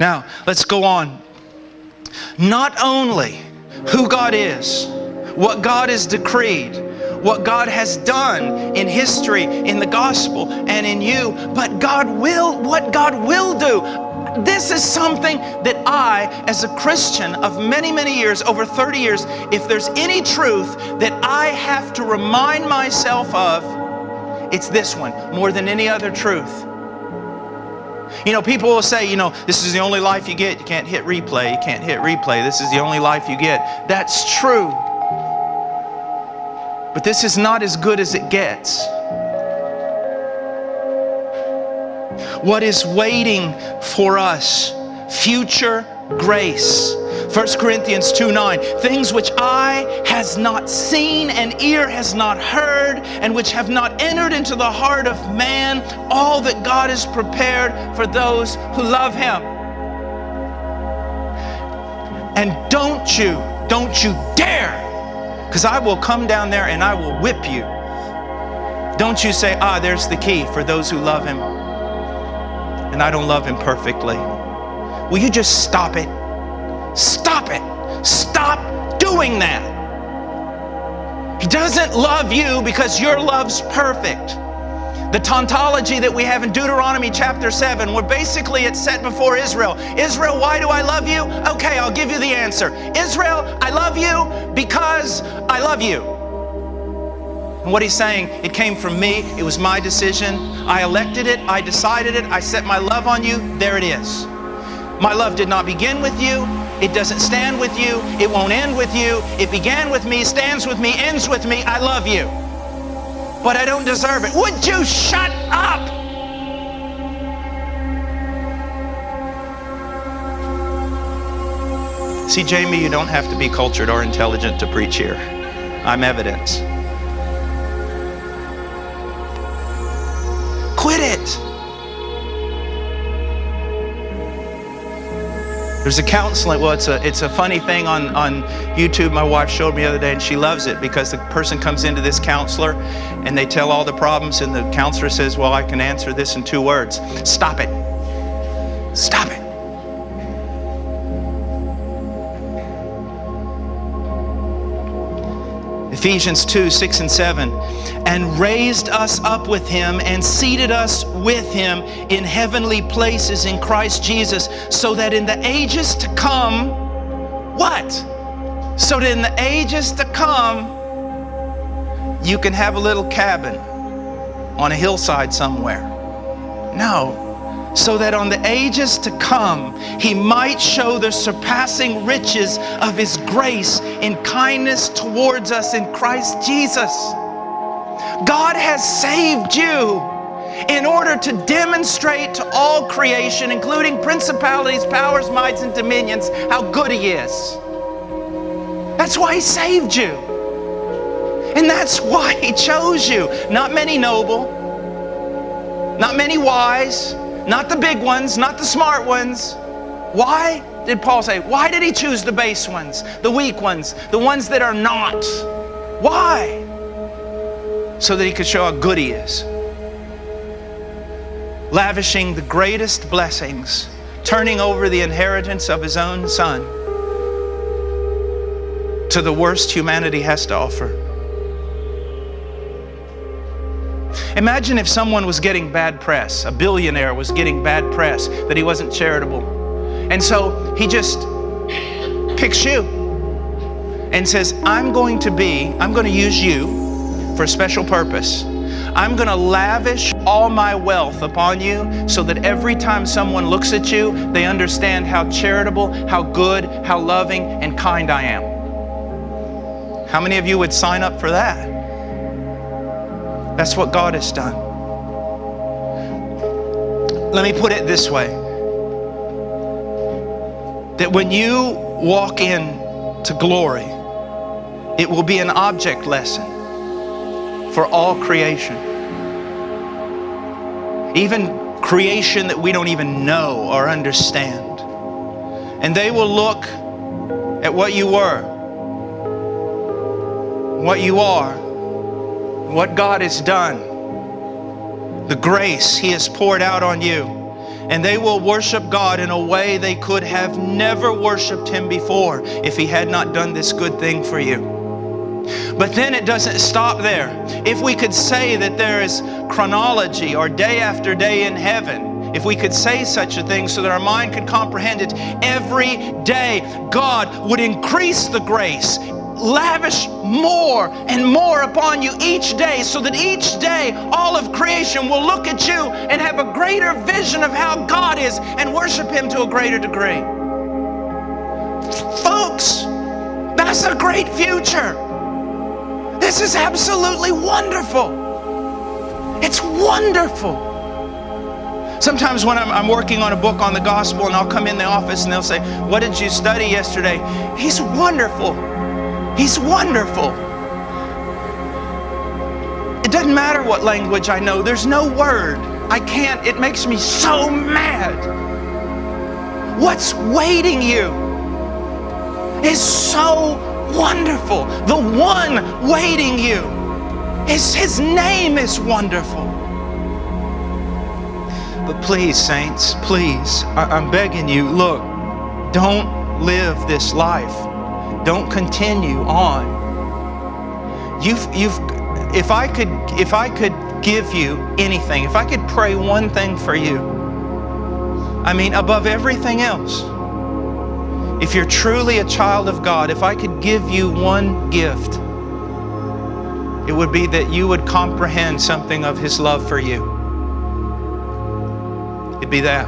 Now, let's go on. Not only who God is, what God has decreed, what God has done in history, in the gospel, and in you, but God will, what God will do. This is something that I, as a Christian of many, many years, over 30 years, if there's any truth that I have to remind myself of, it's this one more than any other truth. You know, people will say, you know, this is the only life you get. You can't hit replay. You can't hit replay. This is the only life you get. That's true. But this is not as good as it gets. What is waiting for us? Future grace. 1 Corinthians 2 9, things which eye has not seen and ear has not heard, and which have not entered into the heart of man, all that God has prepared for those who love Him. And don't you, don't you dare, because I will come down there and I will whip you. Don't you say, ah, there's the key for those who love Him, and I don't love Him perfectly. Will you just stop it? Stop it. Stop doing that. He doesn't love you because your love's perfect. The tautology that we have in Deuteronomy chapter 7, where basically it's set before Israel. Israel, why do I love you? Okay, I'll give you the answer. Israel, I love you because I love you. And what he's saying, it came from me, it was my decision. I elected it, I decided it, I set my love on you, there it is. My love did not begin with you, it doesn't stand with you. It won't end with you. It began with me, stands with me, ends with me. I love you. But I don't deserve it. Would you shut up? See, Jamie, you don't have to be cultured or intelligent to preach here. I'm evidence. Quit it. There's a counseling, well, it's a, it's a funny thing on, on YouTube my wife showed me the other day, and she loves it because the person comes into this counselor and they tell all the problems, and the counselor says, Well, I can answer this in two words stop it. Stop it. Ephesians 2 6 and 7 and raised us up with him and seated us with him in heavenly places in Christ Jesus, so that in the ages to come, what? So that in the ages to come, you can have a little cabin on a hillside somewhere. No. So that on the ages to come, he might show the surpassing riches of his grace in kindness towards us in Christ Jesus. God has saved you in order to demonstrate to all creation, including principalities, powers, mights, and dominions, how good He is. That's why He saved you. And that's why He chose you. Not many noble, not many wise, not the big ones, not the smart ones. Why did Paul say? Why did He choose the base ones, the weak ones, the ones that are not? Why? so that he could show how good he is. Lavishing the greatest blessings, turning over the inheritance of his own son to the worst humanity has to offer. Imagine if someone was getting bad press, a billionaire was getting bad press, that he wasn't charitable. And so he just picks you and says, I'm going to be, I'm going to use you for a special purpose. I'm going to lavish all my wealth upon you so that every time someone looks at you, they understand how charitable, how good, how loving, and kind I am. How many of you would sign up for that? That's what God has done. Let me put it this way that when you walk in to glory, it will be an object lesson for all creation. Even creation that we don't even know or understand. And they will look at what you were, what you are, what God has done, the grace He has poured out on you. And they will worship God in a way they could have never worshiped Him before if He had not done this good thing for you. But then it doesn't stop there. If we could say that there is chronology or day after day in heaven, if we could say such a thing so that our mind could comprehend it, every day God would increase the grace, lavish more and more upon you each day so that each day all of creation will look at you and have a greater vision of how God is and worship Him to a greater degree. Folks, that's a great future. This is absolutely wonderful. It's wonderful. Sometimes when I'm, I'm, working on a book on the gospel and I'll come in the office and they'll say, What did you study yesterday? He's wonderful. He's wonderful. It doesn't matter what language I know, there's no word. I can't, it makes me so mad. What's waiting you is so wonderful. The one waiting you is his name is wonderful. But please, saints, please, I, am begging you, look, don't live this life don't continue on. You've, you've, if I could, if I could give you anything, if I could pray one thing for you, I mean, above everything else, if you're truly a child of God, if I could give you one gift, it would be that you would comprehend something of His love for you. It'd be that.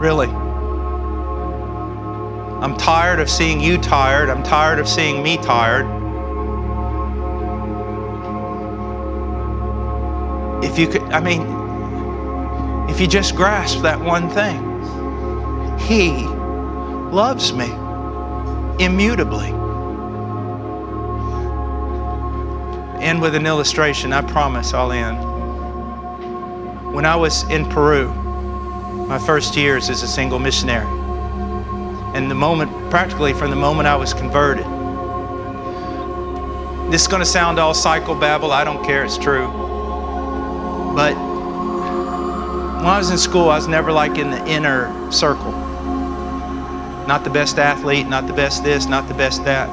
Really. I'm tired of seeing you tired. I'm tired of seeing me tired. If you could, I mean, if you just grasp that one thing, He loves me immutably. End with an illustration. I promise I'll end. When I was in Peru, my first years as a single missionary, and the moment, practically from the moment I was converted. This is going to sound all psychobabble. I don't care. It's true. But when I was in school, I was never like in the inner circle. Not the best athlete, not the best this, not the best that.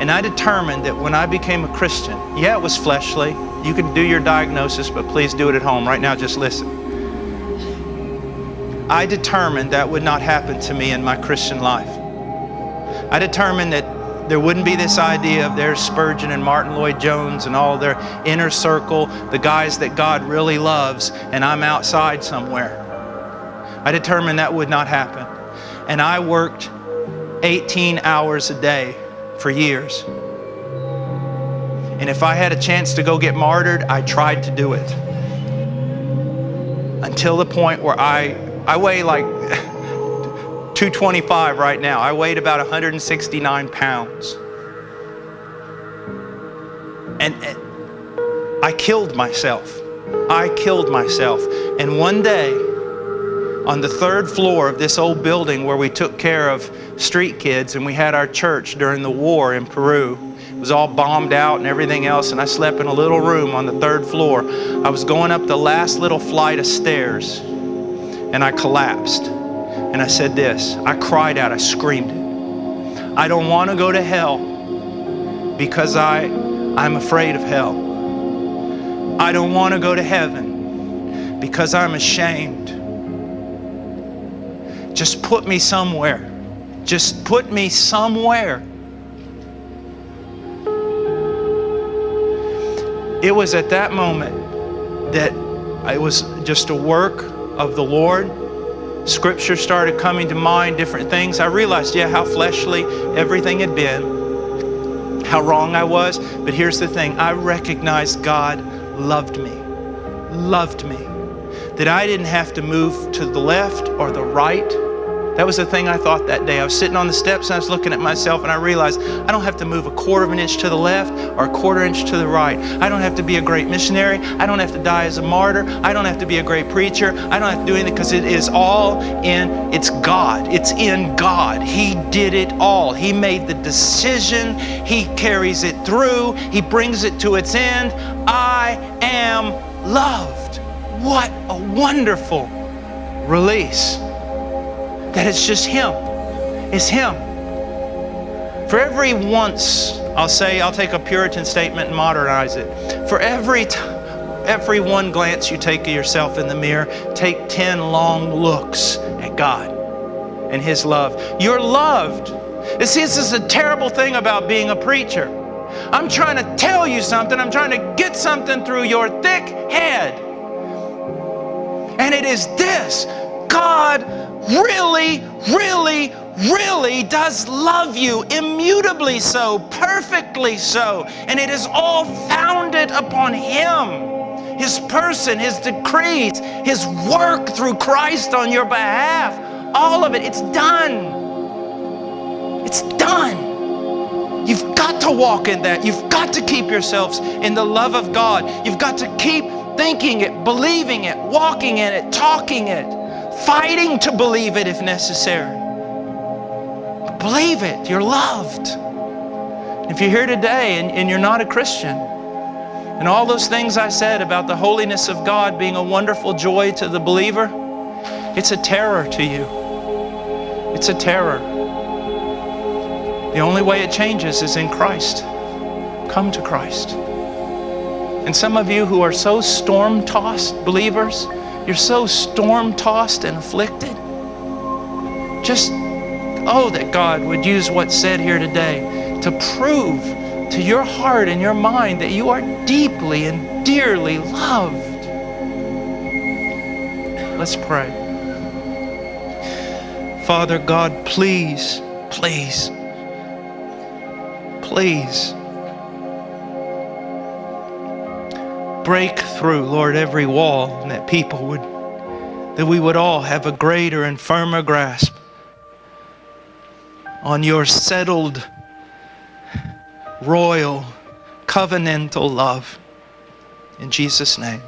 And I determined that when I became a Christian, yeah, it was fleshly. You can do your diagnosis, but please do it at home. Right now, just listen. I determined that would not happen to me in my Christian life. I determined that there wouldn't be this idea of there's Spurgeon and Martyn Lloyd-Jones and all their inner circle, the guys that God really loves, and I'm outside somewhere. I determined that would not happen. And I worked 18 hours a day for years. And if I had a chance to go get martyred, I tried to do it. Until the point where I I weigh like 225 right now. I weighed about 169 pounds. And, I killed myself. I killed myself. And one day, on the third floor of this old building where we took care of street kids and we had our church during the war in Peru, it was all bombed out and everything else, and I slept in a little room on the third floor. I was going up the last little flight of stairs and I collapsed. And I said this I cried out, I screamed it. I don't want to go to hell because I, I'm afraid of hell. I don't want to go to heaven because I'm ashamed. Just put me somewhere. Just put me somewhere. It was at that moment that it was just a work of the Lord. Scripture started coming to mind, different things. I realized, yeah, how fleshly everything had been, how wrong I was. But here's the thing I recognized God loved me, loved me. That I didn't have to move to the left or the right that was the thing I thought that day. I was sitting on the steps and I was looking at myself and I realized I don't have to move a quarter of an inch to the left or a quarter inch to the right. I don't have to be a great missionary. I don't have to die as a martyr. I don't have to be a great preacher. I don't have to do anything because it is all in, it's God. It's in God. He did it all. He made the decision. He carries it through. He brings it to its end. I am loved. what a wonderful release that it's just Him. It's Him. For every once, I'll say, I'll take a Puritan statement and modernize it. For every every one glance you take of yourself in the mirror, take 10 long looks at God and His love. You're loved. You see, this is a terrible thing about being a preacher. I'm trying to tell you something, I'm trying to get something through your thick head. And it is this God really, really, really does love you, immutably so, perfectly so. And it is all founded upon Him. His person, His decrees, His work through Christ on your behalf. All of it, it's done. It's done. You've got to walk in that. You've got to keep yourselves in the love of God. You've got to keep thinking it, believing it, walking in it, talking it, fighting to believe it if necessary. Believe it. You're loved. If you're here today and, and you're not a Christian, and all those things I said about the holiness of God being a wonderful joy to the believer, it's a terror to you. It's a terror. The only way it changes is in Christ. Come to Christ. And some of you who are so storm tossed believers, you're so storm tossed and afflicted. Just, oh, that God would use what's said here today to prove to your heart and your mind that you are deeply and dearly loved. Let's pray. Father God, please, please, please break through, Lord, every wall and that people would, that we would all have a greater and firmer grasp on your settled royal, covenantal love. In Jesus' name.